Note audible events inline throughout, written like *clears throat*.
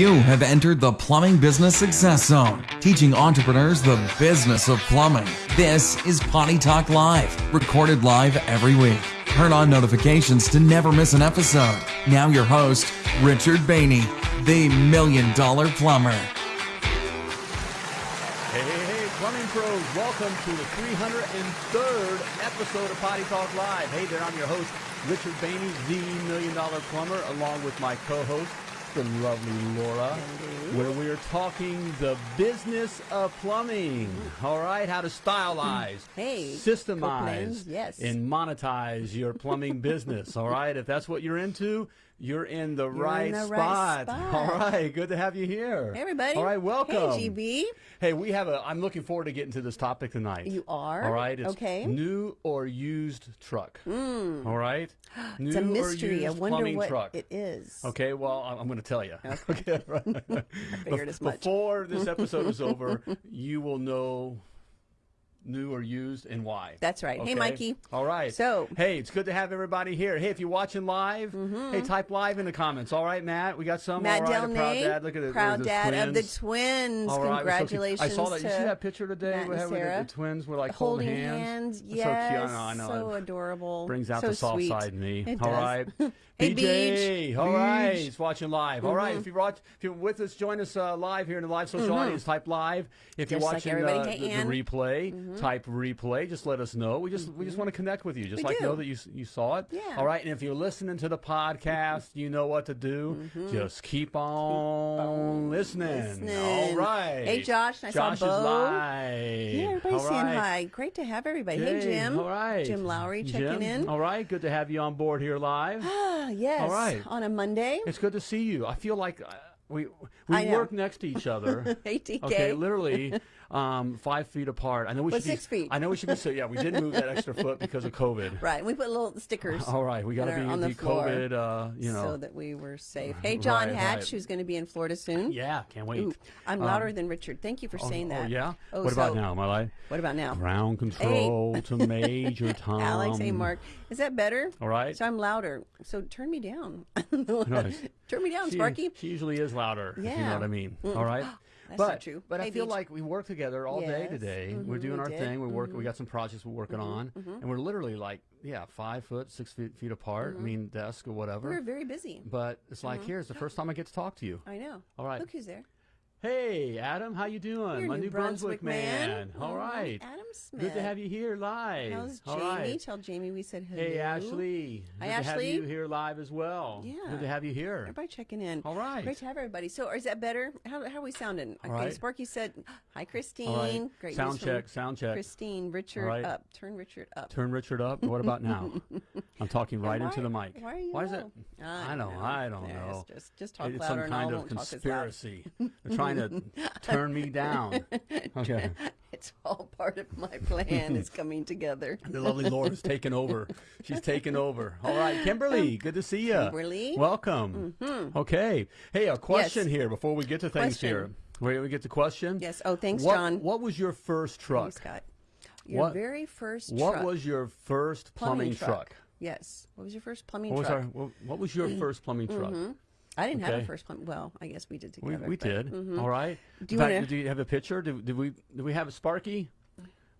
You have entered the Plumbing Business Success Zone, teaching entrepreneurs the business of plumbing. This is Potty Talk Live, recorded live every week. Turn on notifications to never miss an episode. Now, your host, Richard Bainey, the Million Dollar Plumber. Hey, hey, hey, plumbing pros, welcome to the 303rd episode of Potty Talk Live. Hey there, I'm your host, Richard Bainey, the Million Dollar Plumber, along with my co-host, the lovely Laura, where we are talking the business of plumbing. All right, how to stylize, *clears throat* Hey, systemize, yes. and monetize your plumbing *laughs* business. All right, if that's what you're into, you're in the, right, the right spot. *laughs* spot. All right, good to have you here. Hey, everybody. All right, welcome. Hey, GB. Hey, we have a. I'm looking forward to getting to this topic tonight. You are? All right. It's Okay. New or used truck. Mm. All right. New *gasps* It's a mystery. I wonder what truck. it is. Okay. Well, I'm, I'm going to tell you. *laughs* Okay. right. *laughs* I figured as much. Before this episode is over, you will know new or used and why. That's right. Hey, Mikey. All right. So- hey, it's good to have everybody here. Hey, if you're watching live, mm-hmm. hey, type live in the comments. All right, Matt, we got some. Matt All right, Delnay, proud dad. Look at it. proud There's dad of the twins. twins. All right, we're so. Congratulations I saw that. You see that picture today Matt and the, Sarah. the twins were like holding holding hands. That's Yes, so cute. I know. I know. so adorable. Brings out so the soft sweet. side in me. It All does. right. *laughs* Hey, BJ, all right, he's watching live. All right, if you're watch, if you're with us, join us uh, live here in the live social audience. Type live. If you're Mm-hmm. Like watching uh, Hey, the, the replay, type replay. Just let us know. We just we just want to connect with you. Just Mm-hmm. We like do. know that you you saw it. Yeah. All right, and if you're listening to the podcast, you know what to do. Just keep on listening. Mm-hmm. listening. All right. Hey, Josh, I saw Josh Bo. is live. Yeah, everybody's All saying right. hi. Great to have everybody. Hey, Yay, Jim. All right. Jim Lowry checking Jim, in. All right. Good to have you on board here live. *sighs* *sighs* Yes. All right. On a Monday. it's good to see you. I feel like uh, we we work next to each other. *laughs* Hey, TK. Okay, literally um, five feet apart. I know we Well, should be six feet. I know we should be so. Yeah, we did move that *laughs* extra foot because of COVID. Right. We put little stickers. All right, we got to be, on the be floor COVID. Uh, you know. so that we were safe. Hey, John Right, Hatch, right. who's going to be in Florida soon. yeah, can't wait. Ooh, I'm Um, louder than Richard. Thank you for oh, saying oh, that. yeah. Oh, what about now? Am I live? What about now? Ground control to *laughs* Major Tom. Alex, hey, Mark. Is that better? All right. So I'm louder. So turn me down. *laughs* Turn me down, She, Sparky. she usually is louder. If you know what I mean. All right. *gasps* That's but, not true. But I feel Beach. like we work together all day Yes. today. We're Mhm, doing our did. Mm-hmm. thing. We're working. We got some projects we're working on, and we're literally like, yeah, five foot, six feet, feet apart. I mean, desk or whatever. Mm-hmm. We're very busy. but it's like, here's the first time I get to talk to you. I know. All right. Look who's there. Hey, Adam, how you doing? You're My New New Brunswick, man. All Mhm. right. Adam Smith. Good to have you here live. How's Jamie? right. Tell Jamie we said hello. Hey, Ashley. Hi, Good to have you here live as well. Yeah. Good to have you here. Everybody checking in. All right. Great to have everybody. So, is that better? How, how are we sounding? All okay, right. Sparky said, "Hi, Christine." All right. Great sound check. Sound check. Christine, Richard right. up. Turn Richard up. Turn Richard up. What about now? *laughs* I'm talking right why- into the mic. why are you is it? low? I don't. I don't know. Just, just, talk It's louder some kind I of conspiracy. They're trying *laughs* to *laughs* turn me down. Okay. *laughs* It's all part of my plan. is coming together. *laughs* The lovely Laura's taken over. She's taken over. All right, Kimberly, oh, good to see you. Kimberly. welcome. Mm-hmm. Okay. Hey, a question Yes. here before we get to things Question. here. Wait, we get to question. Yes. Oh, thanks, what, John. What was your first truck? Thanks, Scott. Your What- very first What truck. was your first plumbing, truck? Yes. What was your first plumbing What was truck? our? What, what was your first plumbing truck? Mm-hmm. I didn't have a first plumbing. Well, I guess we did We, together. we but- did. Mm-hmm. All right. Do you fact, wanna- do you have a picture? Did, did we did we have a Sparky?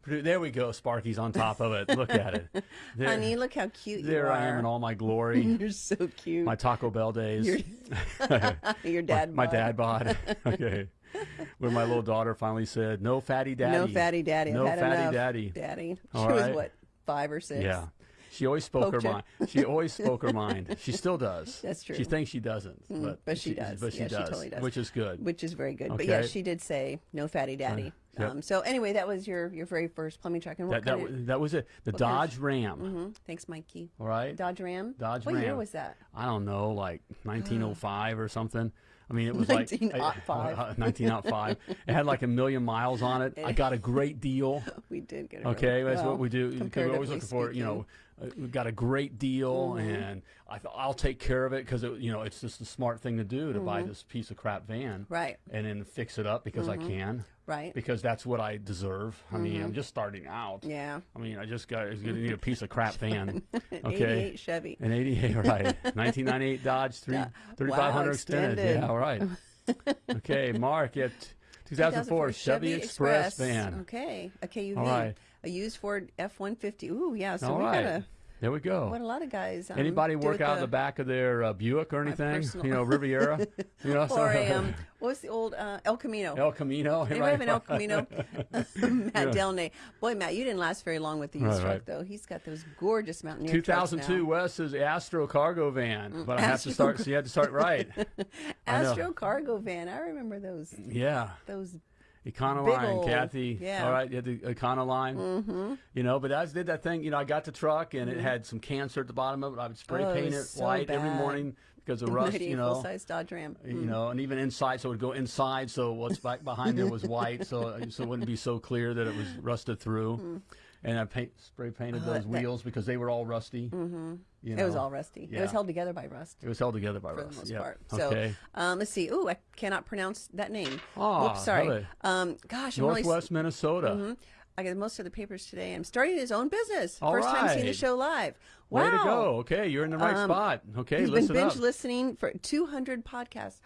There we go. Sparky's on top of it. Look at it. *laughs* There, Honey, look how cute you there are. I am in all my *laughs* glory. You're so cute. my Taco Bell days. *laughs* Your- dad. my bod. dad bod. okay. When my little daughter finally said, "No fatty daddy." No fatty daddy. No fatty enough. daddy. Daddy. All she was right. what, five or six? Yeah. She always spoke her mind. She always spoke her *laughs* mind. She still does. That's true. She thinks she doesn't, but, but she does. But she Yeah, she does, totally does. which is good. Which is very good. But yeah, Okay. she did say no fatty daddy. Yep. Um, so anyway, that was your your very first plumbing truck. And what that, that, of, that was it. The Dodge Ram. Mhm. Thanks, Mikey. All right. Dodge Ram. Dodge what year was that? I don't know, like 1905 or something. I mean, it was like 1905. uh, 1905. It had like a million miles on it. I got a great deal. *laughs* We did get it. Okay, that's well, what we do. We're always looking for, you know, speaking. uh, we got a great deal, Mm-hmm. and I th- I'll take care of it because you know it's just the smart thing to do to buy this piece of crap van, Mm-hmm. Right. And then fix it up because I can, Right. because that's what I deserve. I mean, I'm just starting out. Mm-hmm. Yeah. I mean, I just got I gonna need a piece of crap van. An *laughs* Okay. 88 Chevy. An 88, right. 1998 Dodge 3, Yeah. 3500 Wow, extended. extended. Yeah, all right. *laughs* okay, Mark at *laughs* 2004 Chevy Express, van. Okay, a KUV. All right. A used Ford F-150. Ooh, yeah. So All we right. got a There we go. what a lot of guys. Um, Anybody work out in the back of their uh, Buick or anything? You know, Riviera. *laughs* You know, Or a um, what's the old uh, El Camino? El Camino. Anybody right? have an El Camino? *laughs* *laughs* Matt Delnay. Boy, Matt, you didn't last very long with the used Right, truck, right. though. He's got those gorgeous Mountaineer trucks 2002 now. Wes's Astro cargo van, but I have to start. So you had to start right. Astro cargo van. I remember those. Yeah, Those. Econoline, Kathy. yeah. All right, you had the Econoline. Mm-hmm. You know, but I did that thing. You know, I got the truck and it had some cancer at the bottom of it. I would spray Mm-hmm. Oh, paint it so white every morning because of rust. You know, full-size Dodge Ram. you know, and even inside, so it would go inside, so what's back behind there was white, so so it wouldn't be so clear that it was rusted through. *laughs* And I paint, spray painted those Mm. that- wheels because they were all rusty. Mm-hmm. You It was all rusty. It was held together by rust. It was held together by for rust. the most yeah. part. So, okay. um, let's see. Ooh, I cannot pronounce that name. Ah, Whoops, sorry. Um, gosh, I'm really. Northwest Minnesota. Mhm. I got most of the papers today. I'm starting his own business. All First time seeing the show live. Wow. Way to go. Okay, you're in the right Um, spot. Okay, He's listen been binge up. listening for 200 podcasts.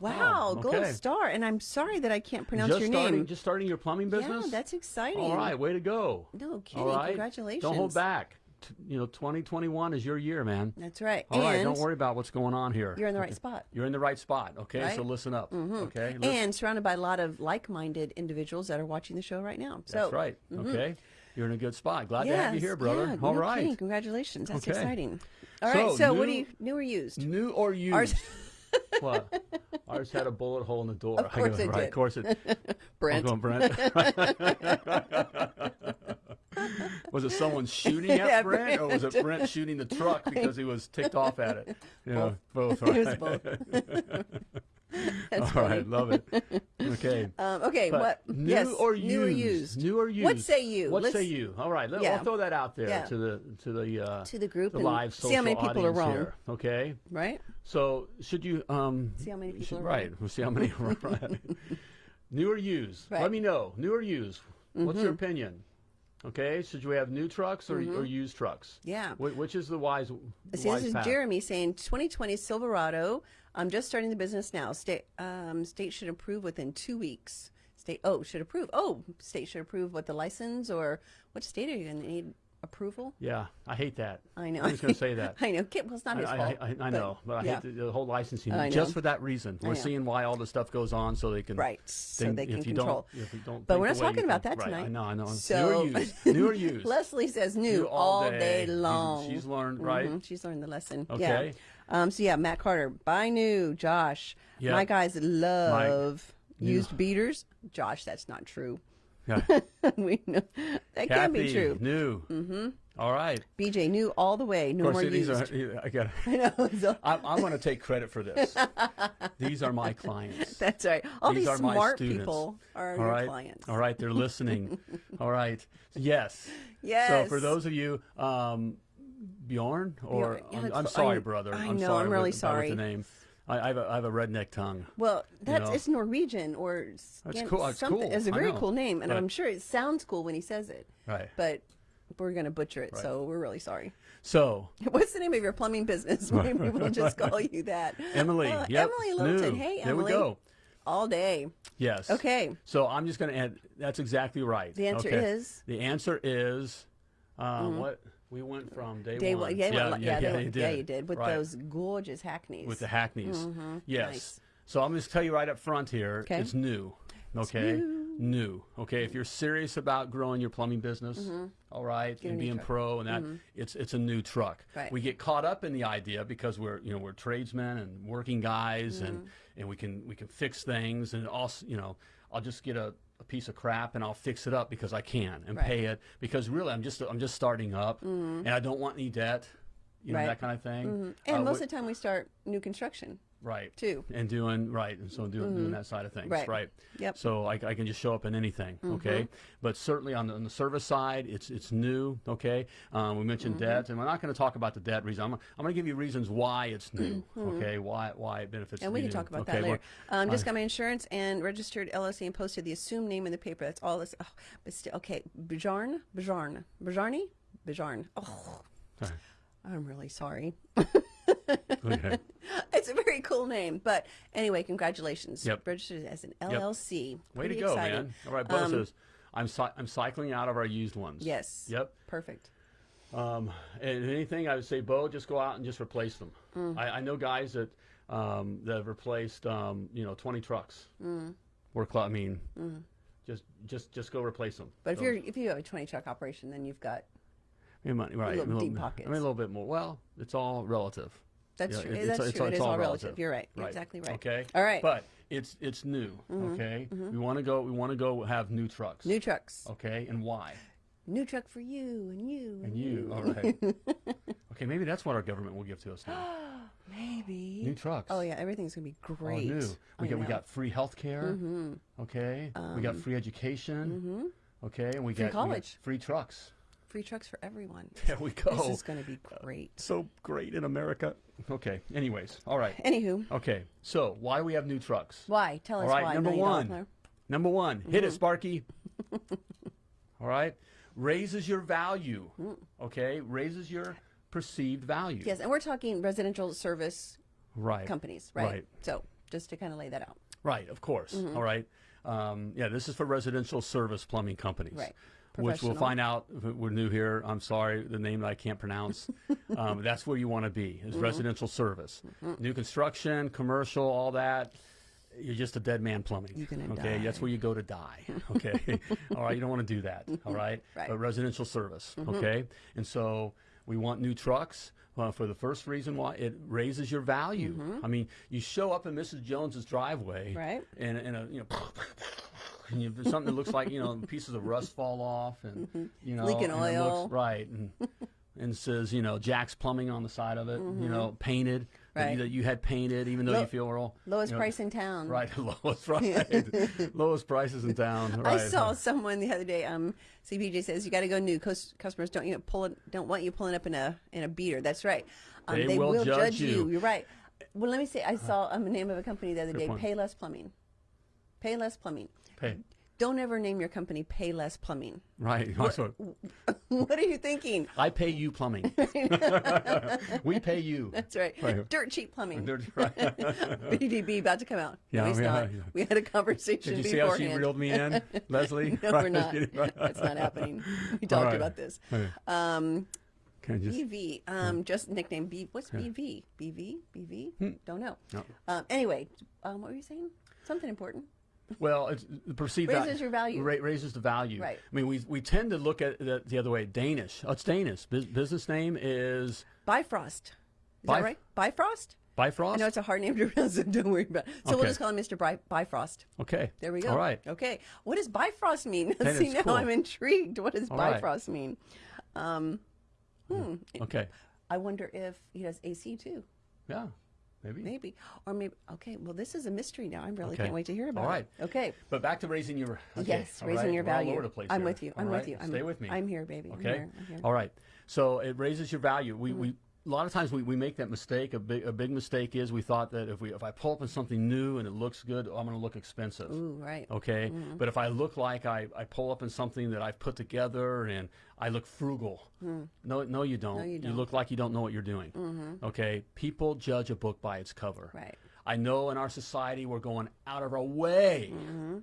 Wow, Wow, gold star. And I'm sorry that I can't pronounce just your starting, name. just starting your plumbing business. Yeah, that's exciting. all right. Way to go. No kidding. Right. Congratulations. Don't hold back. T- You know, 2021 is your year, man. That's right. All right. Don't worry about what's going on here. You're in the right spot. You're in the right spot. Okay, so Right? Mm-hmm. listen up. Okay, Listen- And surrounded by a lot of like-minded individuals that are watching the show right now. So that's right. Okay, you're in a good spot. Glad to have you here, brother. Yeah, All no right. kidding. Congratulations. That's Okay. exciting. All So, right. So, what do you new or used? New or used? What? Ours had a bullet hole in the door. Of course I go, it right, did. Of course it. *laughs* Brent. I'm going, Brent. *laughs* *laughs* was it someone shooting at Yeah, Brent, or was it Brent. Brent shooting the truck because he was ticked off at it? You know, both. It was right. both. *laughs* All That's right, love it. Okay. *laughs* Um, okay. But what? New yes. or new or used? used? New or used? What say you? What Let's- say you? All right, let, Yeah. we'll throw that out there Yeah. to the to the uh, To the group the live social see how many people are wrong. here. Okay. Right. So should you um See how many people should- are right? We'll see how many are right. *laughs* New or used? Right. Mm-hmm. Let me know. New or used? What's your opinion? Okay, should we have new trucks or, or used trucks? Yeah. Wh- which is the wise? See, wise this is path? Jeremy saying 2020 Silverado. I'm just starting the business now. State um, state should approve within two weeks. State oh should approve. Oh, state should approve what the license or what state are you going to need approval? Yeah, I hate that. I know. I'm just going to say that. *laughs* I know. Well, it's not his I, fault. I, I, I know, but, I hate the, the whole licensing just for that reason. We're seeing why all the stuff goes on so they can Right, so think they can if you control. Don't, if you don't But we're not talking you about that right, tonight. I know, I know. So- *laughs* new or used? New or used? Leslie says new, New all day, day. Long. she's learned, right? Mhm, She's learned the lesson. Okay. Yeah. Um, so yeah, Matt Carter, buy new. Josh, Yeah. my guys love used beaters. Josh, that's not true. Yeah. *laughs* we know that can't be true. New. Mm-hmm. All right. BJ, new all the way. No more these used. are. I got. *laughs* I know. So, I'm, I'm going to take credit for this. *laughs* these are my clients. that's right. All These these, are my smart people are All your right. clients. All right. They're listening. All right. Yes. Yes. So for those of you, um, Bjorn, or yeah, I'm, I'm sorry, I- brother. I I'm know, sorry I'm really with, about with sorry. the name. I, I, have a, I have a redneck tongue. Well, that's know? it's Norwegian or That's cool, it's something. cool, It's a very cool name, and But- I'm sure it sounds cool when he says it. Right. But we're gonna butcher it, so we're really sorry. So *laughs* What's the name of your plumbing business? *laughs* Maybe *laughs* we'll just call you that. Emily, Uh, yep, Emily Littleton. new. Hey, There we Emily. go. All day. Yes. Okay. So I'm just going to add. That's exactly right. The answer Okay. is? The answer is. Um, What we went from day, Day one. one. Yeah, yeah, well, yeah, they- yeah, you did. yeah, you did with Right. those gorgeous hackneys. with the hackneys. Mm-hmm. Yes. Nice. So I'm just tell you right up front here. Okay. It's new. Okay. New. Okay. If you're serious about growing your plumbing business, mm-hmm. all right, a and being truck. pro and that, mm-hmm. it's it's a new truck. Right. We get caught up in the idea because we're you know we're tradesmen and working guys and and we can we can fix things and also you know I'll just get a. A piece of crap and I'll fix it up because I can and Right. pay it because really I'm just I'm just starting up and I don't want any debt, you know Right. that kind of thing. and Uh, most of the time we start new construction. Right too. and doing right and so doing, doing that side of things Right. right, Yep. so I, I can just show up in anything okay but certainly on the, on the service side it's it's new okay um, we mentioned debt and we're not going to talk about the debt reason i'm, I'm going to give you reasons why it's new okay why why it benefits And we can new. talk about okay, that later. well, Um, just got my insurance and registered LLC and posted the assumed name in the paper. That's all this. Oh, but still, okay. Bajarn? Bajarn? Bajarni? Bajarn. Oh. I'm really sorry. *laughs* *laughs* okay. It's a very cool name. But anyway, congratulations. Yep. Registered as an LLC. Way Pretty to go, exciting. man! All right, Bo Um, says, "I'm I'm cycling out of our used ones." Yes. Yep. Perfect. Um, and anything I would say, Bo, just go out and just replace them. Mm. I, I know guys that um, that have replaced, um, you know, 20 trucks. Mm. Work. I mean, just just just go replace them. But if you're if you have a 20 truck operation, then you've got money, right? little a deep pockets. I mean, a little bit more. Well, it's all relative. That's Yeah, true. it- that's it's- true. it's it is all all relative. relative. You're right. You're exactly right. Okay. All right. Mm-hmm. But it's it's new. Mm-hmm. Okay. Mm-hmm. We want to go. We want to go have new trucks. New trucks. Okay. And why? New truck for you and you And you. All right. *laughs* okay. Maybe that's what our government will give to us now. *gasps* Maybe. New trucks. Oh yeah, everything's gonna be great. All new. We I got we got free health care. Mm-hmm. Okay. we got um, free education. Okay. And we Free got we got college. free trucks. Free trucks for everyone. *laughs* There we go. This is gonna be great. so great in America. Okay. Anyways. All right. Anywho, Okay. So why we have new trucks? why? Tell us All right, why. number one. Number one, hit Mm-hmm. it, Sparky. *laughs* All right, raises your value. Mm. Okay, raises your perceived value. Yes, and we're talking residential service Right. companies, right? Right. So just to kind of lay that out. Right. Of course. Mm-hmm. All right. Um, yeah, this is for residential service plumbing companies. Right. Which we'll find out if we're new here. I'm sorry, the name that I can't pronounce. *laughs* um, that's where you want to be is residential service, new construction, commercial, all that. You're just a dead man plumbing. Okay, that's where you go to die. *laughs* Okay, *laughs* all right. You don't want to do that. All right. Right. But residential service. Okay, and so we want new trucks. Uh, for the first reason why it raises your value. Mm-hmm. I mean, you show up in Mrs. Jones's driveway, Right. and, and a you know, *laughs* and you, something that looks like you know pieces of rust fall off, and mm-hmm. you know, Leaking oil. looks, right, and and says you know Jack's Plumbing on the side of it, you mm-hmm. know, painted Right. that you had painted, even though Lo- you feel real Lowest you know, price in town. right, *laughs* lowest right, *laughs* lowest prices in town. Right. I saw someone the other day. Um, CPJ says you got to go new. Customers don't you know, pull it, don't want you pulling up in a in a beater. That's right. Um, They will judge you. You're right. Well, let me say. I saw um, the name of a company the other Good day. point. Payless Plumbing. Payless Plumbing. Pay. Don't ever name your company Pay Less Plumbing. Right. Also, *laughs* what are you thinking? I pay you plumbing. *laughs* *laughs* we pay you. That's right. Right. Dirt cheap plumbing. They're- right. BDB about to come out. Yeah, no, he's yeah, not. yeah. We had a conversation Did you see how she reeled me in, Leslie? no, we're not. That's not happening. We talked right. about this. Okay. Um, Can I just, BV, um, just nickname B. What's BV? BV? BV? Don't know. Hmm. No. Um, anyway, um, what were you saying? Something important. Well, it's the perceived Raises your value. Ra- raises the value. Right. I mean, we we tend to look at it the other way. Danish. Oh, it's Danish. Bus- business name is Bifrost. Is Bif- that right? Bifrost? Bifrost. I know it's a hard name to *laughs* pronounce, so don't worry about it. So we'll just call him Mr. Bri- Bifrost. okay. There we go. All right. Okay. What does Bifrost mean? *laughs* See, now cool. I'm intrigued. What does All right. Bifrost mean? Um, hmm. Okay. I wonder if he does AC too. Yeah. Maybe. Maybe. Or maybe. Okay. Well, this is a mystery now. I really Okay. can't wait to hear about All right. it. Okay. But back to raising your. Okay. yes, all raising right. your value. over the place I'm here. with you. I'm with you. I'm, Stay with me. I'm here, baby. I'm Okay. here. I'm here. All right. So it raises your value. We, Mm-hmm. we a lot of times we, we make that mistake. A big a big mistake is we thought that if we if I pull up in something new and it looks good, I'm going to look expensive. Ooh, right. Okay. But if I look like I, I pull up in something that I've put together and I look frugal, no, no, you don't. No, you don't. Mm-hmm. look like you don't know what you're doing. Okay. People judge a book by its cover. Right. I know in our society we're going out of our way Mm-hmm.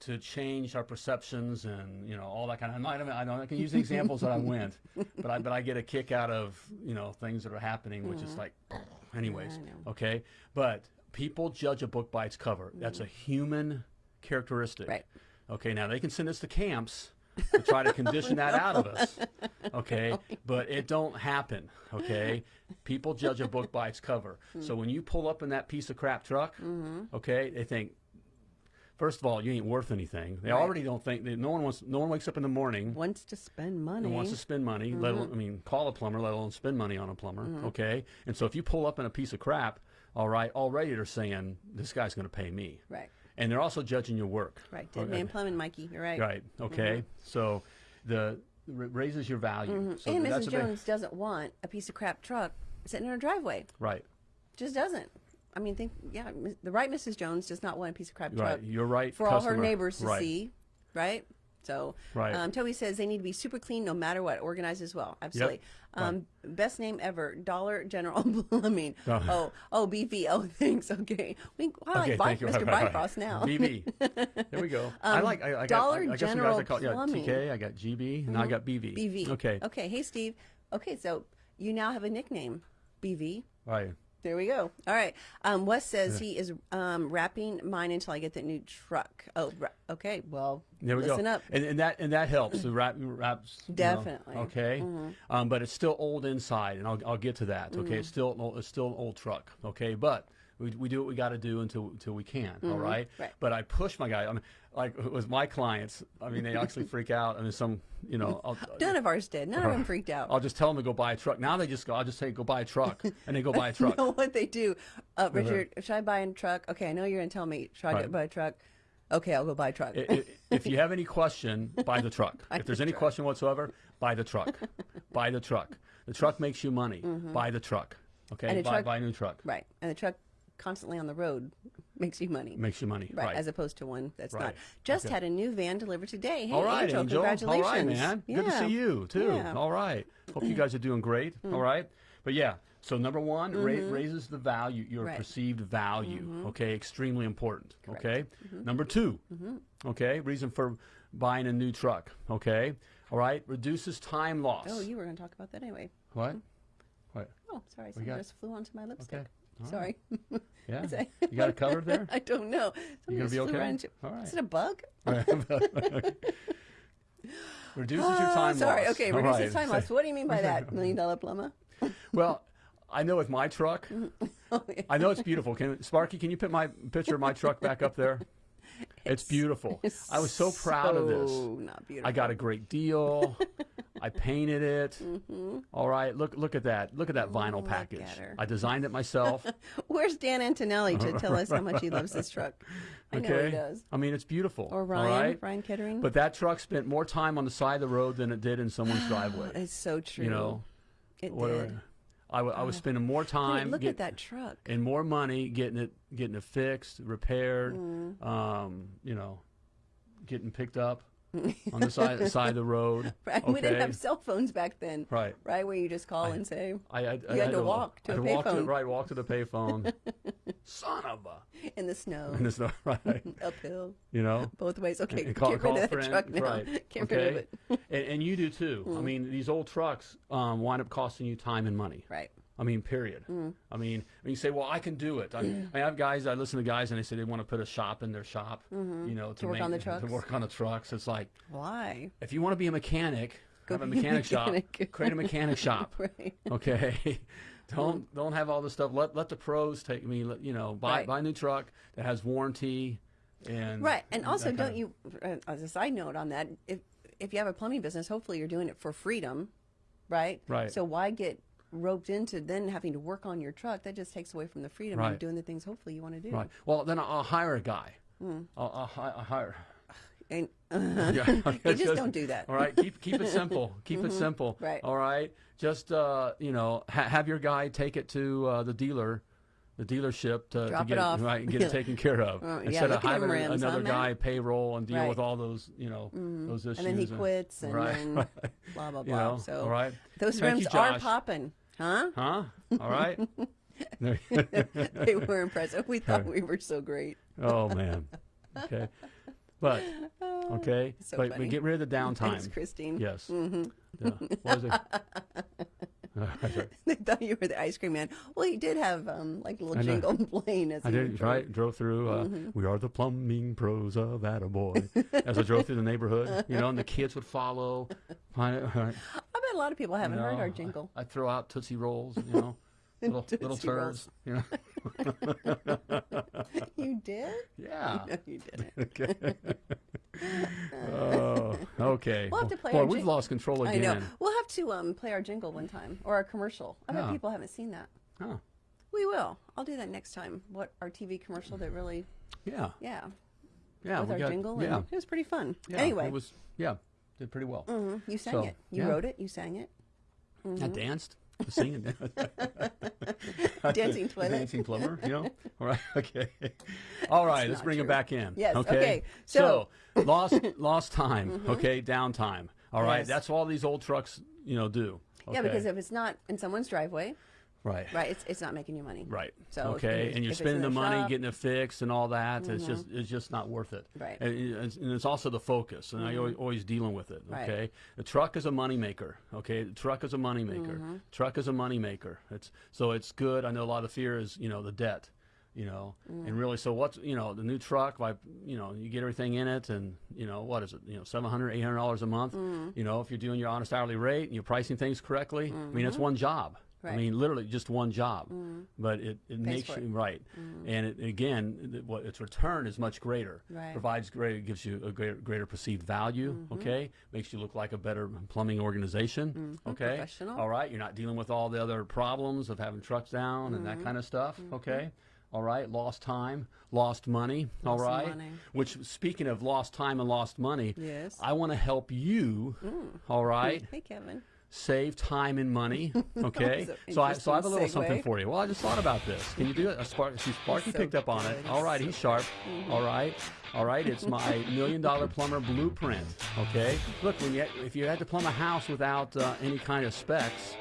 To change our perceptions and you know all that kind of. I, don't, I, don't, I can use the examples that I went, *laughs* but I but I get a kick out of you know things that are happening, which is like, *clears throat* anyways, know. okay. But people judge a book by its cover. That's a mm. human characteristic. Right. Okay. Now they can send us to camps to try to condition *laughs* that out of us. *laughs* Okay. But it don't happen. Okay. People judge a book by its cover. Hmm. So when you pull up in that piece of crap truck, mm-hmm. okay, they think. First of all, you ain't worth anything. They Right. already don't think. They, no one wants. No one wakes up in the morning Wants to spend money. wants to spend money. Let mm-hmm. alone, I mean, call a plumber, let alone spend money on a plumber. Mm-hmm. Okay, and so if you pull up in a piece of crap, all right, already they're saying this guy's going to pay me, Right. and they're also judging your work. Right. Dead Okay. man plumbing, Mikey. You're right. Right. Mm-hmm. Okay. So the r- raises your value. So and Mrs. Jones doesn't want a piece of crap truck sitting in her driveway. right. Just doesn't. I mean, think yeah, the right Mrs. Jones does not want a piece of crap Right. truck You're right. for all her neighbors to right. see, right? So, Right. um, Toby says they need to be super clean no matter what, organized as well. Absolutely. Um, Best name ever, Dollar General *laughs* Plumbing. Oh. Oh, oh, BV. *laughs* Oh, thanks. Okay. We, I like Okay, Bi- thank you. Mr. *laughs* Right, right, Bifrost now. BB. There we go. I like. I, I got, Dollar I, I some General I call, yeah, Plumbing. TK. I got GB, and now I got BV. BV. Okay. Okay. Hey, Steve. Okay, so you now have a nickname, BV. Right. There we go. All right. Um, Wes says he is um, wrapping mine until I get the new truck. Oh, okay. Well, There we listen go. up. And, and that and that helps. The wrap wraps. you know, Definitely. Mm-hmm. okay. Um, but it's still old inside, and I'll, I'll get to that. Okay. Mm-hmm. It's still an old, it's still an old truck. Okay. But we, we do what we got to do until until we can. all right. Mm-hmm. Right. But I push my guy. I mean, like with my clients. I mean, they actually freak out. I mean, some you know. I'll, *laughs* None of ours did. None of them freaked out. I'll just tell them to go buy a truck. Now they just go. I'll just say go buy a truck, and they go buy a *laughs* truck. know what they do. Uh, Richard, should I buy a truck? Okay, I know you're going to tell me, should I Right. buy a truck? Okay, I'll go buy a truck. If you have any question, buy the truck. *laughs* if there's any question whatsoever, buy the truck. buy the truck. The truck makes you money. Buy the truck. Okay, buy, truck- buy a new truck. right. And the truck constantly on the road makes you money. Makes you money. Right, Right. as opposed to one that's Right. not. Just Okay. had a new van delivered today. Hey, All right, Angel, Angel. congratulations. All right, man. Good to see you too. Yeah. Mm. All right. Hope you *clears throat* guys are doing great. All right. But yeah. So number one, ra- raises the value, your Mm-hmm. Right. Mm-hmm. perceived value. Okay, extremely important. Okay. Mm-hmm. Number 2 Okay, reason for buying a new truck. Okay. All right, reduces time loss. Oh, you were going to talk about that anyway. What? What? Oh, sorry. Something just flew onto my lipstick. Okay. Sorry. *laughs* Yeah. You got it covered there? *laughs* I don't know. Something gonna be okay? All right. Is it a bug? *laughs* Reduces your time Oh, sorry. loss. Okay, reduces right. time loss. What do you mean by that, million dollar plumber? Well, I know with my truck, Oh, yeah. I know it's beautiful. Can Sparky, can you put my picture of my truck back up there? It's, beautiful. It's *laughs* I was so proud of this. not beautiful. I got a great deal. *laughs* I painted it. Mm-hmm. All right, look look at that. Look at that vinyl. Look package. I designed it myself. *laughs* Where's Dan Antonelli to tell us how much he loves this truck? I know he does. I mean, it's beautiful. Or Ryan, right? Ryan Kettering. But that truck spent more time on the side of the road than it did in someone's *sighs* driveway. it's so true. You know, it did. I, w- I was spending more time. look get- at that truck. and more money getting it getting it fixed, repaired, Mm. um, you know, getting picked up *laughs* on the side side of the road. *laughs* Right? We didn't have cell phones back then. Right. Right, where you just call and say, I, I, I You had to walk to I a had payphone. right, walk to the payphone. *laughs* Son of a. in the snow, And it's not right. uphill, You know. both ways. Okay, And call, get call rid of that friend, truck now. right? Get okay. rid of it. Mm. and, and you do too. I mean, these old trucks um, wind up costing you time and money. Right. I mean, period. Mm. I mean, you say, "Well, I can do it," I, I have guys. I listen to guys, and they say they want to put a shop in their shop, you know, to, Mm-hmm. work make, on the *laughs* trucks. to work on the trucks. It's like Why? if you want to be a mechanic, Go have a be a mechanic shop. *laughs* Create a mechanic shop. *laughs* Right. Okay. don't don't have all this stuff. Let let the pros take me. Let, you know, buy Right. buy a new truck that has warranty, and Right, and also, don't kind you? Uh, as a side note on that, if if you have a plumbing business, hopefully you're doing it for freedom, right? Right. So why get roped into then having to work on your truck? That just takes away from the freedom Right. of doing the things hopefully you want to do. right. Well, then I'll, hire a guy. Hmm. I'll, I'll, hi- I'll hire. *sighs* And *laughs* Yeah, *laughs* You just don't do that. All right, keep keep it *laughs* simple. Keep it simple. Right. All right. Just uh, you know, ha- have your guy take it to uh, the dealer, the dealership to, to get it off. right and get it taken care of yeah, instead of at them having rims, another Matt? guy payroll and deal Right. Mm-hmm. with all those you know those issues. and then he quits, and right, then blah blah blah. You know, so all right. those Thank rims you, are popping, huh? Huh? All right. *laughs* they were impressive. We thought we were so great. oh man. Okay. But *laughs* okay. So but, funny. but get rid of the downtime. Thanks, Christine. Yes. Mm-hmm. Yeah. *laughs* What was it? That's right. they thought you were the ice cream man. Well, he did have um like a little I know. jingle *laughs* playing as I he did drove. right. Drove through. Uh, Mm-hmm. We are the plumbing pros of Attaboy. *laughs* As I drove through the neighborhood, you know, and the kids would follow. Find it, right, I bet a lot of people haven't you heard our jingle. I throw out tootsie rolls. You know, little *laughs* little Tootsie turds. Rolls. You know. You did? Yeah. No, you didn't. Okay. oh, okay. We'll have to play Boy, we've lost control again. I know. We'll to um, play our jingle one time or our commercial. I bet Yeah. people haven't seen that. Oh, We will. I'll do that next time. What our TV commercial that really, yeah. yeah, Yeah. with our got- jingle. Yeah. And it was pretty fun. yeah. anyway, It was, yeah. Did pretty well. mhm, you sang So, it. You yeah. wrote it. You sang it. I danced. Singing. *laughs* Dancing *laughs* toilet. Dancing plumber, you *laughs* know? All right, okay. All right, let's not bring it back in. Yes, Okay. okay, So, so- lost lost time, okay, downtime. All right, Yes. that's all these old trucks, you know, do. Yeah, because if it's not in someone's driveway, right. right, it's, it's not making you money. Right. So okay, and you're spending the the money shop- getting it fixed and all that. It's just it's just not worth it. Right. Mm-hmm. And, it's- and it's also the focus, and I always, always dealing with it. Right. Okay. The truck is a moneymaker. Okay. The truck is a moneymaker. Mm-hmm. Truck is a moneymaker. It's so it's good. I know a lot of fear is you know the debt. You know, Mm. and really, so what's you know the new truck? Like, you know, you get everything in it, and you know what is it? You know, seven hundred, eight hundred dollars a month. Mm. You know, if you're doing your honest hourly rate and you're pricing things correctly, I mean, it's one job. I Mm-hmm. Mean, literally just one job, but it, it makes you it. Mm-hmm. right, and it, again, th- what its return is much greater. Right. Provides greater, gives you a greater, greater perceived value. Mm-hmm. Okay, makes you look like a better plumbing organization. Okay, Professional. all right, you're not dealing with all the other problems of having trucks down and Mm-hmm. that kind of stuff. Okay. All right, lost time, lost money. all Lost right. money. Which, speaking of lost time and lost money, Yes. I want to help you. All right, Hey, Kevin. save time and money. *laughs* Okay, so I so I have a little interesting something for you. Well, I just thought about this. Can you do it? A spark, see, Sparky so picked up on it. good. All right, So he's sharp. All right, all right. It's my *laughs* million dollar plumber blueprint. Okay, look, when you if you had to plumb a house without uh, any kind of specs.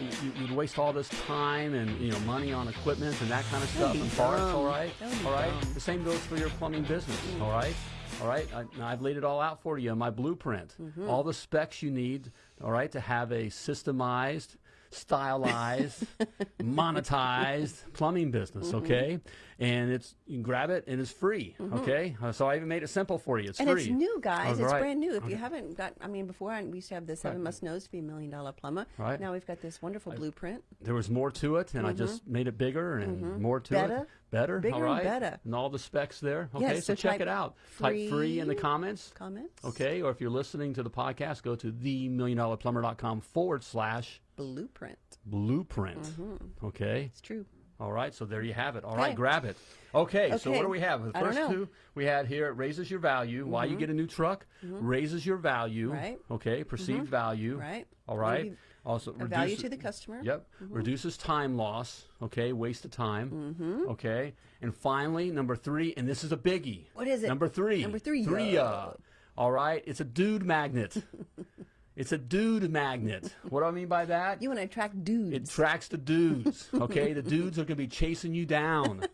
You- You'd waste all this time and you know money on equipment and that kind of stuff and parts. All right, would all right. dumb. The same goes for your plumbing business. All right. All right, I, I've laid it all out for you in my blueprint. Mm-hmm. All the specs you need, all right, to have a systemized, stylized, *laughs* monetized plumbing business, okay? And it's you can grab it and it's free, okay? Uh, so I even made it simple for you. It's Mm-hmm. And free. it's new, guys. Oh, it's right. brand new. If you haven't got, I mean, before I, we used to have the seven must knows to be a million dollar plumber. Right. Now we've got this wonderful blueprint. There was more to it, and I just made it bigger and more to Mm-hmm. Better. it. Better, Bigger all and better. and all the specs there. Okay, Yes, so, so check it out. Type free in the comments. Comments? Okay, or if you're listening to the podcast, go to themilliondollarplumber.com forward slash Blueprint. blueprint. Mm-hmm. Okay. It's true. All right. So there you have it. All right, Okay. grab it. Okay, So what do we have? The first two we had here it raises your value. Why you get a new truck raises your value. Mm-hmm. Right. Okay. Perceived value. Right. All right. be Also A value to the customer. Yep. Reduces time loss. Okay. Waste of time. Mm-hmm. Okay. And finally, number three, and this is a biggie. What is it? Number three. Number three, Three. yeah. Uh, all right. It's a dude magnet. *laughs* it's a dude magnet. What do I mean by that? You want to attract dudes. It tracks the dudes. Okay, the dudes are gonna be chasing you down.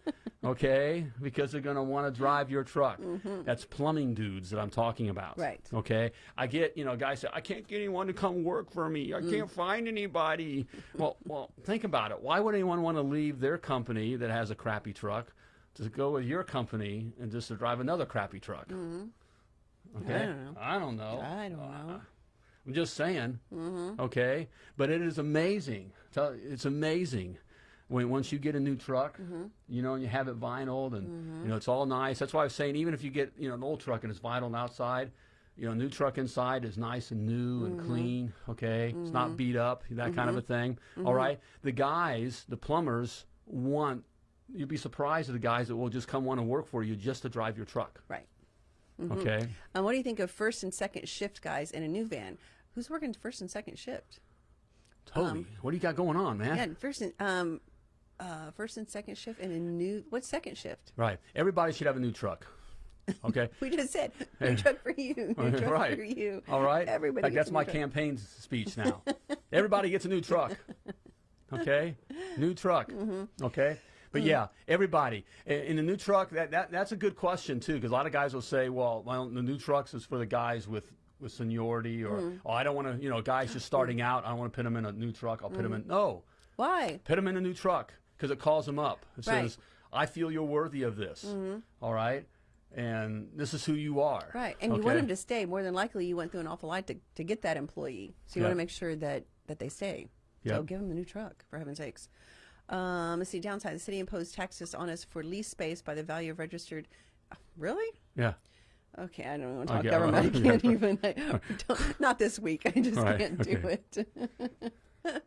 Okay, because they're gonna want to drive your truck. That's plumbing dudes that I'm talking about. Right. Okay. I get you know guys say I can't get anyone to come work for me. I Mm. can't find anybody. well, well, think about it. Why would anyone want to leave their company that has a crappy truck to go with your company and just to drive another crappy truck? Okay. Mm-hmm. don't know. I don't know. I don't know. I'm just saying. Mm-hmm. Okay, but it is amazing. It's amazing when once you get a new truck, Mm-hmm. you know, and you have it vinyl, and you know it's all nice. That's why I was saying, even if you get you know an old truck and it's vinyl outside, you know, new truck inside is nice and new and Mm-hmm. clean. Okay, it's not beat up, that kind of a thing. Mm-hmm. All right, the guys, the plumbers want. You'd be surprised at the guys that will just come want to work for you just to drive your truck. right. Okay. And what do you think of first and second shift guys in a new van? Who's working first and second shift? Totally. what do you got going on, man? Yeah, first and um, uh, first and second shift in a new. What's second shift? Right. Everybody should have a new truck. Okay. *laughs* We just said *laughs* new truck for you, new truck right. for you. All right. Everybody. Gets that's my truck. campaign speech now. *laughs* everybody gets a new truck. Okay. New truck. Mm-hmm. Okay. But yeah, everybody in the new truck. That, that that's a good question too, because a lot of guys will say, "Well, well, the new trucks is for the guys with with seniority," or Mm-hmm. "Oh, I don't want to, you know, guys just starting out. I don't want to put them in a new truck. I'll put them in." No, Why? put them in a new truck because it calls them up. It Right. Says, "I feel you're worthy of this." All right. And this is who you are. Right, and you want them to stay. More than likely, you went through an awful lot to, to get that employee, so you Yeah. want to make sure that that they stay. So Yep. give them the new truck, for heaven's sakes. Um, let's see. Downside: the city imposed taxes on us for lease space by the value of registered. Really? Yeah. Okay, I don't want to talk Okay, government. I *laughs* can't even. I don't, *laughs* not this week. I just Right, can't do okay. it. *laughs*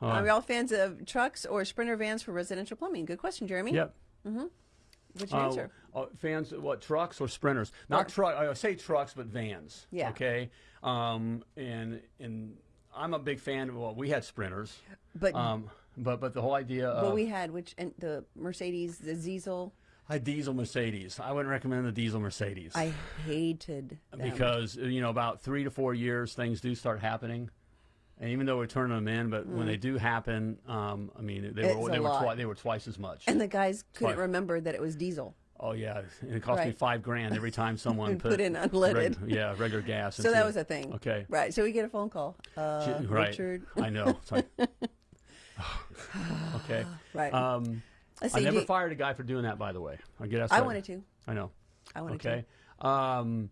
Are we all fans of trucks or sprinter vans for residential plumbing? Good question, Jeremy. Yep. What's your Uh, answer? uh, fans, what trucks or sprinters? Not truck. I say trucks, but vans. Yeah. Okay. Um, and and I'm a big fan. Of, well, we had sprinters. But- um, but but the whole idea of What we had, which and the Mercedes, the Diesel, a diesel Mercedes, I wouldn't recommend the diesel Mercedes I hated them. because you know about three to four years things do start happening. And even though we're turning them in, but when they do happen, um, I mean, they It's were they were twi- they were twice as much. and the guys couldn't Right. remember that it was diesel. Oh yeah, and it cost me five grand every time *laughs* someone Put in reg- unleaded. yeah, regular gas. *laughs* So that was a thing. Okay. Right. So we get a phone call. Uh, right. Richard. I know. It's *laughs* like- *sighs* okay. Right. Um, I never do- fired a guy for doing that, by the way. I get asked I wanted to. I know. I wanted to Okay. Um,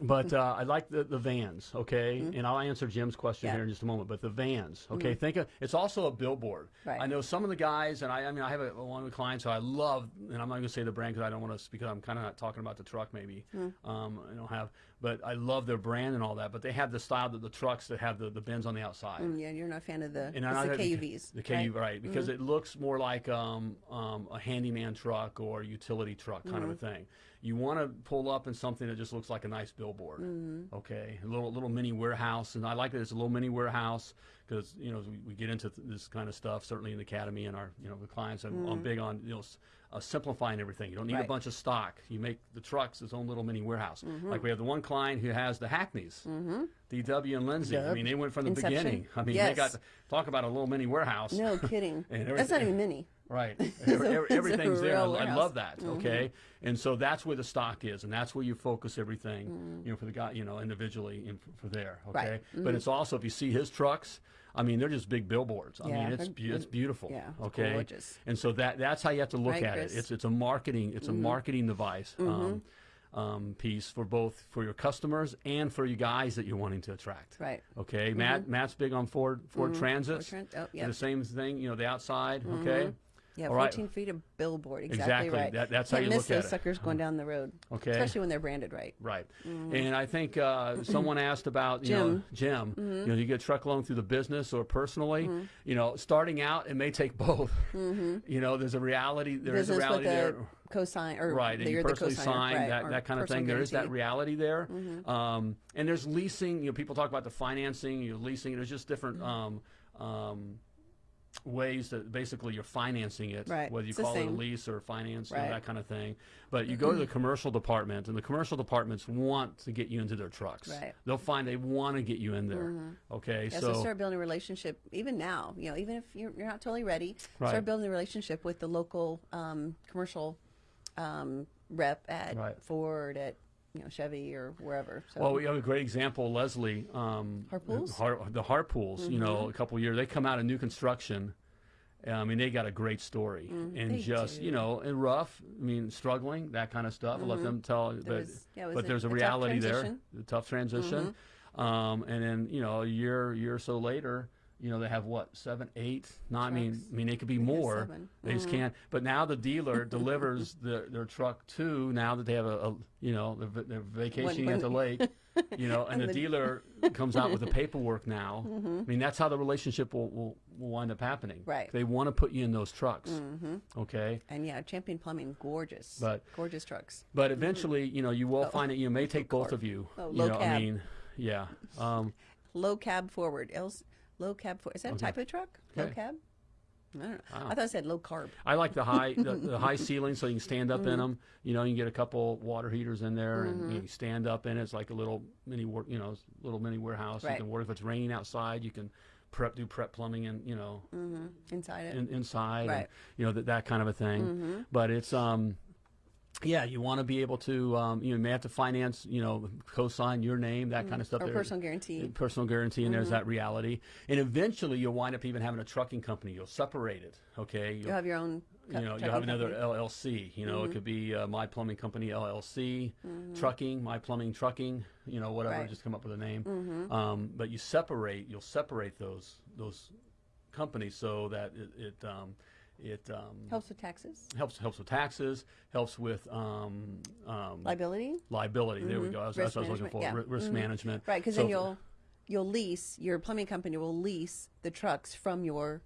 but uh, I like the, the vans, okay? And I'll answer Jim's question. Yeah. here in just a moment. But the vans, okay? Think of it's also a billboard. Right. I know some of the guys, and I, I mean, I have a, one of the clients who I love, and I'm not going to say the brand because I don't want to, because I'm kind of not talking about the truck maybe. Mm. Um, I don't have, but I love their brand and all that. But they have the style that the trucks that have the, the bins on the outside. Mm, yeah, you're not a fan of the, And it's I- the KUVs. The KU, right? Mm-hmm. Because it looks more like um, um, a handyman truck or utility truck kind of a Mm-hmm. thing. You want to pull up in something that just looks like a nice billboard. Mm-hmm. Okay, a little little mini warehouse, and I like that it's a little mini warehouse because you know we, we get into th- this kind of stuff certainly in the academy and our you know the clients. I'm, I'm big on you know. Uh, simplifying everything. You don't need a Mm-hmm. Bunch of stock. You make the trucks its own little mini warehouse. Mm-hmm. Like we have the one client who has the Hackneys, DW and Lindsay. I mean, they went from the Inception. beginning. I mean, they Yes. got talk about a little mini warehouse. No *laughs* kidding. And That's not even mini. Right. *laughs* a- Every- every- it's a everything's there. I, I love that. Okay. And so that's where the stock is, and that's where you focus everything, you know, for the guy, you know, individually for, there. Okay. Mm. Right. But it's also if you see his trucks, I mean, they're just big billboards. I Yeah, mean, it's be- it's beautiful. yeah, Okay. gorgeous. And so that that's how you have to look Right, at Chris? Mm-hmm. it. It's it's a marketing it's a marketing device. Um, um, piece for both for your customers and for you guys that you're wanting to attract. Right. Okay. Matt Matt's big on Ford Ford Transits. Tran- oh, yep. The same thing, you know, the outside. Okay. Yeah, All right. 14 feet of billboard. Exactly, Exactly. right. That- that's how Can't you miss look at those it. suckers going down the road. Okay. Especially when they're branded right. Right. And I think uh, someone *clears throat* asked about, you know, Jim, you know, you get a truck loan through the business or personally, you know, starting out, it may take *laughs* both. You know, there's a reality, there is Business a reality with there. a cosign or Right, and you're the personally sign right, that, that kind of thing. There is that reality there. Um, and there's leasing. You know, people talk about the financing, you're leasing. There's just different um, um, ways that basically you're financing it, Right, whether you it's call it a lease or finance, you know, that kind of thing. But you go to the commercial department, and the commercial departments want to get you into their trucks. Right. They'll find they want to get you in there. Okay, Yeah, so, start building a relationship even now. You know, even if you're, you're not totally ready, Right. start building a relationship with the local um, commercial um, rep at Right. Ford, at you know Chevy or wherever. So Well, we have a great example, Leslie. Um, Harpools? Har- the Harpools, you know, a couple of years, they come out of new construction. I mean, they got a great story, and they just you know, and rough. I mean, struggling, that kind of stuff. I'll let them tell. But, was- yeah, but a- there's a, a reality there, the tough transition. Um, and then you know, a year, year or so later, you know, they have what seven, eight, nine. I mean, I mean, it could be more. They just mm. can't. But now the dealer *laughs* delivers their, their truck to now that they have a, a you know they're, they're vacationing when- at the lake, *laughs* you know, and, the, the- dealer comes out with the paperwork now. *laughs* Mm-hmm. I mean, that's how the relationship will, will, will wind up happening. Right. They want to put you in those trucks. Mm-hmm. Okay. and yeah, Champion Plumbing, gorgeous, But- gorgeous trucks. But eventually, you know, you will oh. find it. You may take both of you. Oh, you know, I mean, yeah. Um, Low cab forward. Else, low cab for is that a type of truck? Low cab. I don't know. I thought it said low carb. I like the high the, the *laughs* high ceiling so you can stand up Mm-hmm. in them. You know, you can get a couple water heaters in there and you can stand up in it. It's like a little mini work, you know, little mini warehouse. Right. You can work if it's raining outside. You can prep do prep plumbing and you know Mhm. inside it. in, inside, and, Right. Mm-hmm. you know that that kind of a thing. But it's um. Yeah, you want to be able to, um, you know, you may have to finance, you know, co-sign your name, that kind of stuff. Mm-hmm. or personal guarantee. Mm-hmm. personal guarantee, and there's that reality. And eventually, you'll wind up even having a trucking company. You'll separate it, okay? You'll have your own. you know, you'll have another LLC. You know, it could be uh, My Plumbing Company LLC, Trucking, My Plumbing Trucking. You know, whatever. Right. Just come up with a name. Um, but you separate. You'll separate those those companies so that it it um, it um, helps with taxes, helps helps with taxes, helps with um, um, liability. liability. There we go. That's, that's what I was looking for. yeah. Ri- Risk management. Right, because So then you'll you'll lease your plumbing company will lease the trucks from your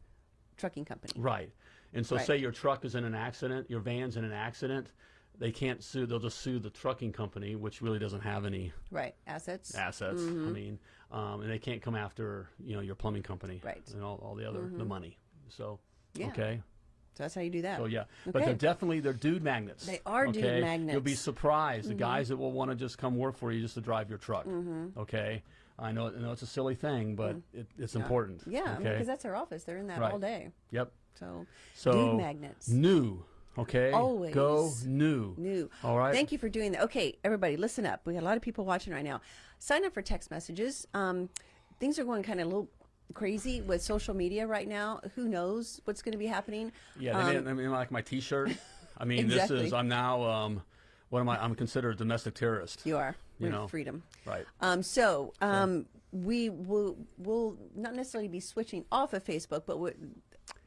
trucking company. Right. And so, Right. say your truck is in an accident, your van's in an accident, they can't sue. They'll just sue the trucking company, which really doesn't have any Right. Assets. assets. I mean, um, and they can't come after you know your plumbing company, Right. And all, all the other the money. So Yeah. okay, So that's how you do that. so yeah, but they're definitely they're dude magnets. They are dude magnets. You'll be magnets. Mm-hmm. surprised the guys that will want to just come work for you just to drive your truck. Okay, I know, I know it's a silly thing, but it, it's important. Mm-hmm. Yeah, Okay. because that's their office. They're in that Right. all day. yep. So, So dude magnets. new. Okay. Always go new. New. All right. Thank you for doing that. Okay, everybody, listen up. We got a lot of people watching right now. Sign up for text messages. Um, things are going kind of a little crazy with social media right now. Who knows what's going to be happening? Yeah, they made, I mean, like my T-shirt. I mean, Um, Exactly. this is I'm now. Um, what am I? I'm considered a domestic terrorist. You are. You know. freedom. Right. Um, so um, we will will not necessarily be switching off of Facebook, but we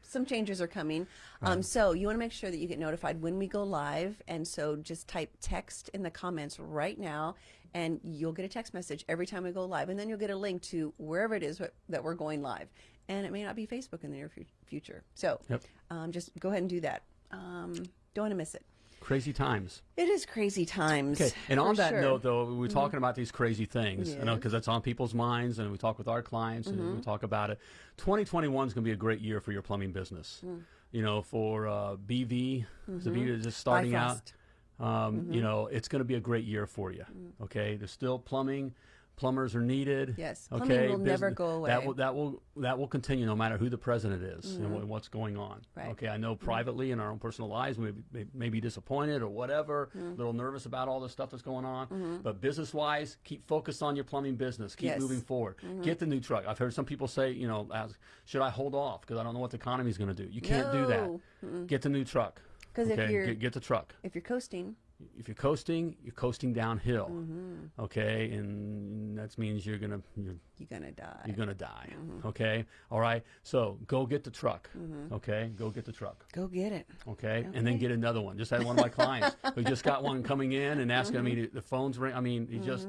some changes are coming. Um, so you want to make sure that you get notified when we go live, and so just type text in the comments right now, and you'll get a text message every time we go live, and then you'll get a link to wherever it is that we're going live, and it may not be Facebook in the near fu- future. So Yep. um, just go ahead and do that. Um, don't want to miss it. Crazy times. It is crazy times. Okay, and on that sure. Mm-hmm. note, though, we're talking about these crazy things, you know, because that's on people's minds, and we talk with our clients, and Mm-hmm. we talk about it. 2021 is going to be a great year for your plumbing business. Mm. You know, for uh, BV, the BV is just starting out. Um, Mm-hmm. You know, it's going to be a great year for you. Mm. Okay, there's still plumbing. Plumbers are needed. Yes, Okay. plumbing will never business- go That away. will that will that will continue no matter who the president is and what's going on. Mm-hmm. Right. Mm-hmm. Okay. I know privately in our own personal lives we may, may be disappointed or whatever, a Mm-hmm. little nervous about all the stuff that's going on. But business wise, keep focused on your plumbing business. Keep Yes. moving forward. Get the new truck. I've heard some people say, you know, ask, should I hold off because I don't know what the economy is going to do. You can't do No. that. Get the new truck. 'Cause if you're- get, get the truck If you're coasting, if you're coasting, you're coasting downhill. Mm-hmm. Okay, and that means you're gonna you're, you're gonna die. you're gonna die. Mm-hmm. Okay, all right. So go get the truck. Okay, go get the truck. Go get it. Okay, and then get another one. Just had one of my clients who just got one coming in and asking. I Mm-hmm. mean, the phone's ring. I mean, he just,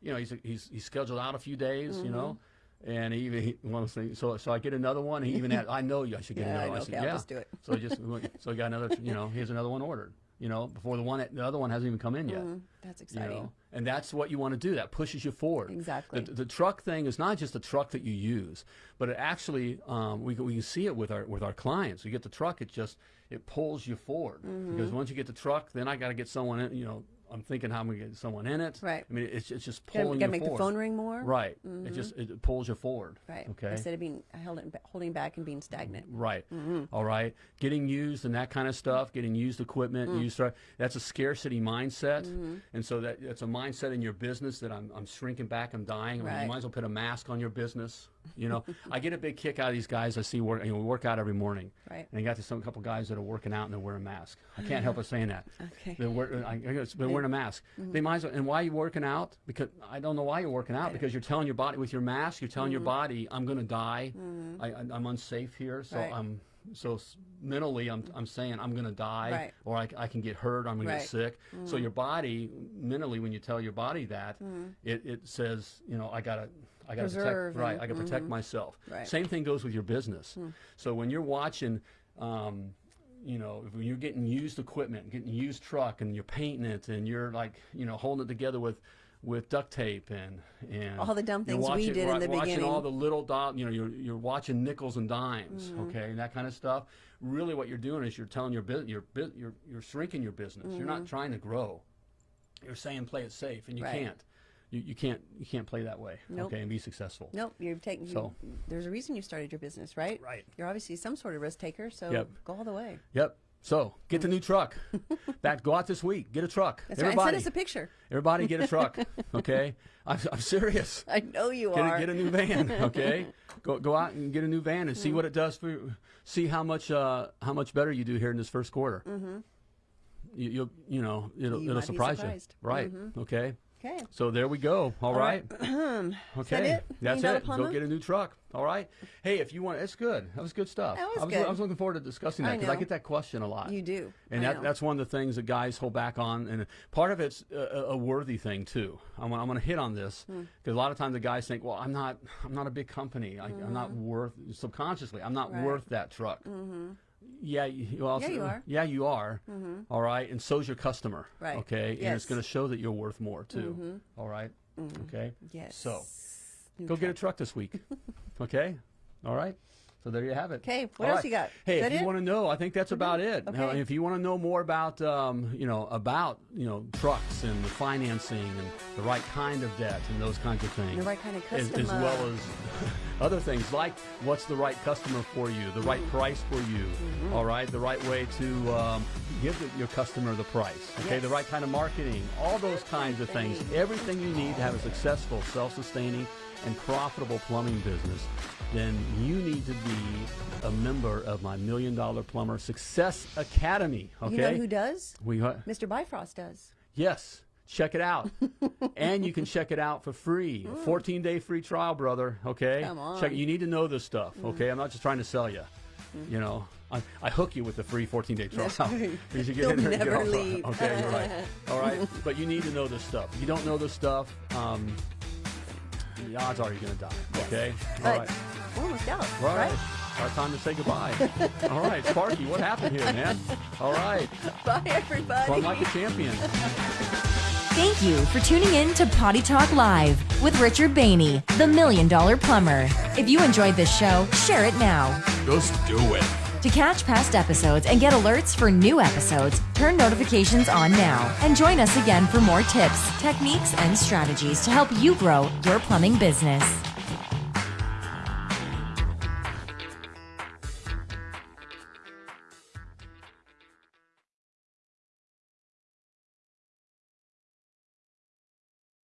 you know, he's he's he's scheduled out a few days. You know. And he even wants to, so so I get another one. He even had I know you I should *laughs* get Yeah, I another. know. said, Okay, I'll yeah. just do it. So just *laughs* so he got another. You know, here's another one ordered. You know, before the one the other one hasn't even come in yet. That's You exciting. know, and that's what you want to do. That pushes you forward. Exactly. The, the truck thing is not just a truck that you use, but it actually um, we can, we can see it with our with our clients. You get the truck, it just it pulls you forward Mm-hmm. because once you get the truck, then I got to get someone in. You know, I'm thinking how I'm gonna get someone in it. Right. I mean, it's it's just Gotta, pulling gotta you make forward. the phone ring more. Right. It just it pulls you forward. Right. Okay. Instead of being holding, holding back and being stagnant. Right. Mm-hmm. All right. Getting used and that kind of stuff, getting used equipment, Mm. used that's a scarcity mindset. Mm-hmm. And so that that's a mindset in your business that I'm, I'm shrinking back, I'm dying. I mean, Right. you might as well put a mask on your business. You know, I get a big kick out of these guys I see work, you know, we work out every morning. Right. And you got to some couple guys that are working out and they're wearing a mask. I can't help *laughs* but saying that. Okay. They're, wear, I, I they're wearing a mask. Mm-hmm. They might as well, and why are you working out? Because I don't know why you're working out because you're telling your body with your mask, you're telling your mm-hmm. body, I'm going to die. Mm-hmm. I, I, I'm unsafe here. So Right. I'm, so mentally I'm, I'm saying I'm going to die Right. or I, I can get hurt, I'm going to Right. get sick. So your body, mentally, when you tell your body that, it, it says, you know, I got to, I got to protect, right, I got to protect myself. Right. Same thing goes with your business. So when you're watching, um, you know, when you're getting used equipment, getting used truck, and you're painting it, and you're like, you know, holding it together with, with duct tape and and All the dumb things we watching- did in wa- the watching all the little dot, you know, you're you're watching nickels and dimes, Mm-hmm. okay, and that kind of stuff. Really, what you're doing is you're telling your business, you're you're you're shrinking your business. You're not trying to grow. You're saying play it safe, and you Mm-hmm. Right. can't. You, you can't you can't play that way, Nope. okay, and be successful. Nope. You're taking. you- So- there's a reason you started your business, right? Right. You're obviously some sort of risk taker, so Yep. go all the way. Yep. So get the new truck. *laughs* that go out this week. Get a truck. That's right. Everybody, send us a picture. everybody, get a truck. *laughs* Okay, I'm, I'm serious. *laughs* I know you Get are. a, get a new van. Okay, go go out and get a new van and Mm. see what it does for. you. See how much uh, how much better you do here in this first quarter. Mm-hmm. You, you'll you know it'll You it'll surprise you. Right. Okay. Okay. So there we go. All right. right. *clears throat* Okay. it? That's it. Go get a new truck. All right. Hey, if you want, it's good. That was good stuff. That was I was, good. I was looking forward to discussing that because I know. get that question a lot. You do. And I that, that's one of the things that guys hold back on, and part of it's a, a worthy thing too. I'm, I'm going to hit on this Hmm. because a lot of times the guys think, "Well, I'm not, I'm not a big company. I, I'm not worth subconsciously, I'm not Mm-hmm. Right. worth that truck." Yeah, you, well, Yeah, you are. Yeah, you are. Mm-hmm. All right, and so's your customer. Right. Okay, yes. and it's going to show that you're worth more too. Mm-hmm. All right. Mm-hmm. Okay. Yes. So New go get a truck. truck this week. okay. *laughs* All right. So there you have it. Okay, what All else you got? Hey, if you it? want to know, I think that's about it. Now, Okay. if you want to know more about, um, you know, about you know trucks and the financing and the right kind of debt and those kinds of things, The right kind of as, as well as *laughs* other things like what's the right customer for you, the right price for you, Mm-hmm. all right, the right way to um, give the, your customer the price, okay, the right kind of marketing, all those kinds of things, things. everything you need to have a successful, self-sustaining, and profitable plumbing business, then you need to be a member of my Million Dollar Plumber Success Academy. Okay, You know who does? we uh, Mr. Bifrost does. Yes. Check it out. *laughs* and you can check it out for free. A 14 day free trial, brother. Okay? Come on. Check You need to know this stuff. Okay? I'm not just trying to sell you. You know, I, I hook you with the free 14 day trial. Right. *laughs* You should get You'll in there and get never off leave. Okay, you're right. *laughs* All right. But you need to know this stuff. If you don't know this stuff, um, the odds are you're going to die. Okay? All But right. we're almost out, All right. right? Our time to say goodbye. *laughs* All right, Sparky, what happened here, man? All right. Bye, everybody. Plumb like a champion. Thank you for tuning in to Potty Talk Live with Richard Bainey, the Million Dollar Plumber. If you enjoyed this show, share it now. Just do it. To catch past episodes and get alerts for new episodes, turn notifications on now and join us again for more tips, techniques, and strategies to help you grow your plumbing business.